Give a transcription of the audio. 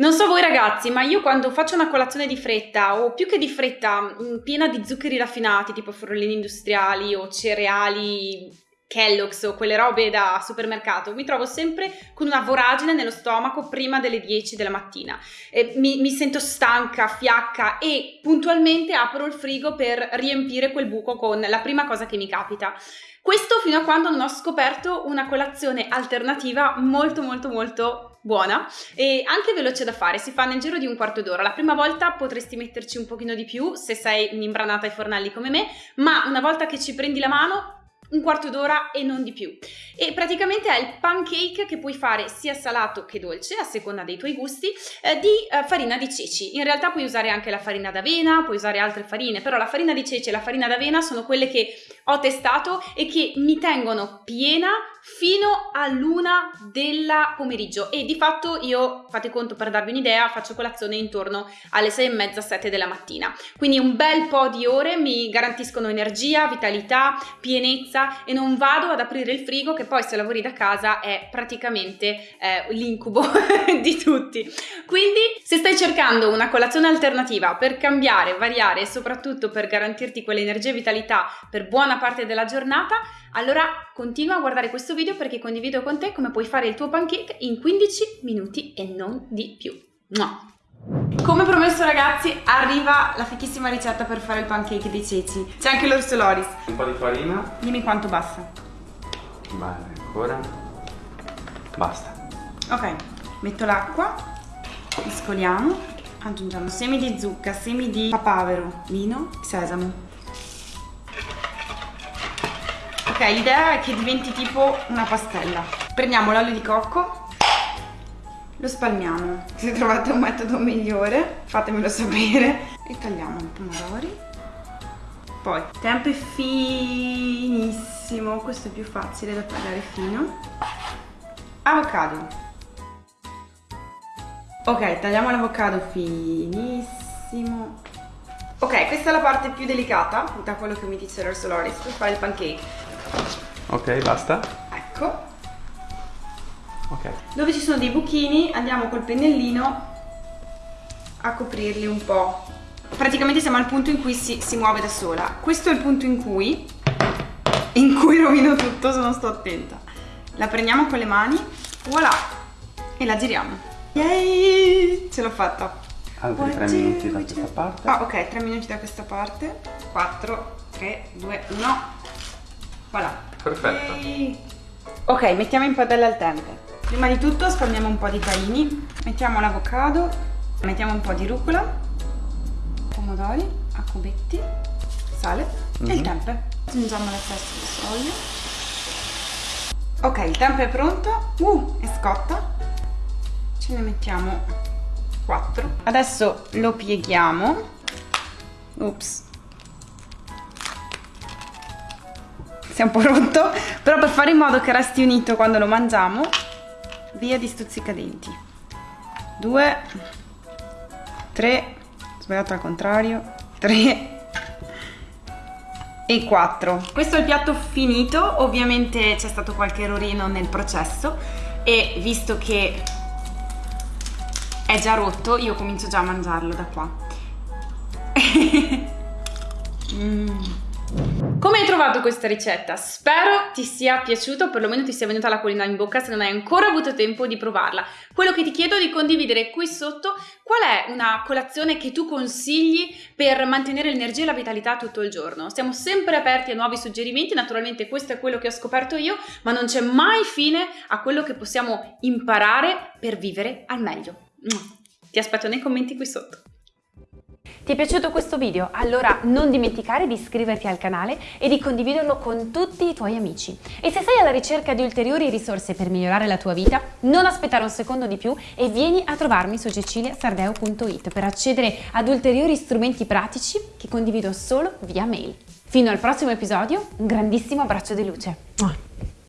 Non so voi ragazzi, ma io quando faccio una colazione di fretta o più che di fretta, mm, piena di zuccheri raffinati tipo forlini industriali o cereali Kellogg's o quelle robe da supermercato, mi trovo sempre con una voragine nello stomaco prima delle 10 della mattina. Eh, mi, mi, sento stanca, fiacca e puntualmente apro il frigo per riempire quel buco con la prima cosa che mi capita. Questo fino a quando non ho scoperto una colazione alternativa molto molto molto buona e anche veloce da fare, si fa nel giro di un quarto d'ora. La prima volta potresti metterci un pochino di più se sei un'imbranata ai fornelli come me, ma una volta che ci prendi la mano un quarto d'ora e non di più. E praticamente è il pancake che puoi fare sia salato che dolce, a seconda dei tuoi gusti, eh, di eh, farina di ceci. In realtà puoi usare anche la farina d'avena, puoi usare altre farine, però la farina di ceci e la farina d'avena sono quelle che ho testato e che mi tengono piena fino all'una della pomeriggio e di fatto io, fate conto per darvi un'idea, faccio colazione intorno alle sei e mezza, sette della mattina. Quindi un bel po' di ore mi garantiscono energia, vitalità, pienezza e non vado ad aprire il frigo che poi se lavori da casa è praticamente eh, l'incubo di tutti. Quindi se stai cercando una colazione alternativa per cambiare, variare e soprattutto per garantirti quell'energia e vitalità per buona parte della giornata, allora continua a guardare questo video perché condivido con te come puoi fare il tuo pancake in 15 minuti e non di più. Mua. Come promesso ragazzi arriva la fichissima ricetta per fare il pancake dei ceci. C'è anche l'orso loris. Un po' di farina. Dimmi quanto basta. Bene, ancora. Basta. Ok, metto l'acqua, mescoliamo, aggiungiamo semi di zucca, semi di papavero, vino, sesamo. Ok, l'idea è che diventi tipo una pastella. Prendiamo l'olio di cocco, lo spalmiamo. Se trovate un metodo migliore, fatemelo sapere. E tagliamo i pomodori. Poi, tempe finissimo, questo è più facile da tagliare fino. Avocado. Ok, tagliamo l'avocado finissimo. Ok, questa è la parte più delicata, da quello che mi dice l'Orso Loris, per fare il pancake. Ok, basta. Ecco. Ok. Dove ci sono dei buchini andiamo col pennellino a coprirli un po'. Praticamente siamo al punto in cui si, si muove da sola. Questo è il punto in cui, in cui rovino tutto se non sto attenta. La prendiamo con le mani, voilà, e la giriamo. Yay! Ce l'ho fatta. Altri 3 minuti da questa parte. Ah, ok, 3 minuti da questa parte. 4, 3, 2, 1. Voilà. Perfetto. Ehi. Ok, mettiamo in padella il tempe. Prima di tutto spalmiamo un po' di tahini, mettiamo l'avocado, mettiamo un po' di rucola, pomodori a cubetti, sale mm -hmm. e il mhm. tempe. Aggiungiamo l'eccesso di soia. Ok, il tempe è pronto. Uh, è scotta. Ce ne mettiamo 4. Adesso lo pieghiamo. Ups. si è un po' rotto, però per fare in modo che resti unito quando lo mangiamo, via di stuzzicadenti. Due, tre, sbagliato al contrario, tre e quattro. Questo è il piatto finito, ovviamente c'è stato qualche errorino nel processo e visto che è già rotto, io comincio già a mangiarlo da qua. mm. Come hai trovato questa ricetta? Spero ti sia piaciuto, perlomeno ti sia venuta l'acquolina in bocca se non hai ancora avuto tempo di provarla. Quello che ti chiedo è di condividere qui sotto qual è una colazione che tu consigli per mantenere l'energia e la vitalità tutto il giorno. Siamo sempre aperti a nuovi suggerimenti, naturalmente questo è quello che ho scoperto io, ma non c'è mai fine a quello che possiamo imparare per vivere al meglio. Ti aspetto nei commenti qui sotto. Ti è piaciuto questo video? Allora non dimenticare di iscriverti al canale e di condividerlo con tutti i tuoi amici. E se sei alla ricerca di ulteriori risorse per migliorare la tua vita, non aspettare un secondo di più e vieni a trovarmi su ceciliasardeo.it per accedere ad ulteriori strumenti pratici che condivido solo via mail. Fino al prossimo episodio, un grandissimo abbraccio di luce.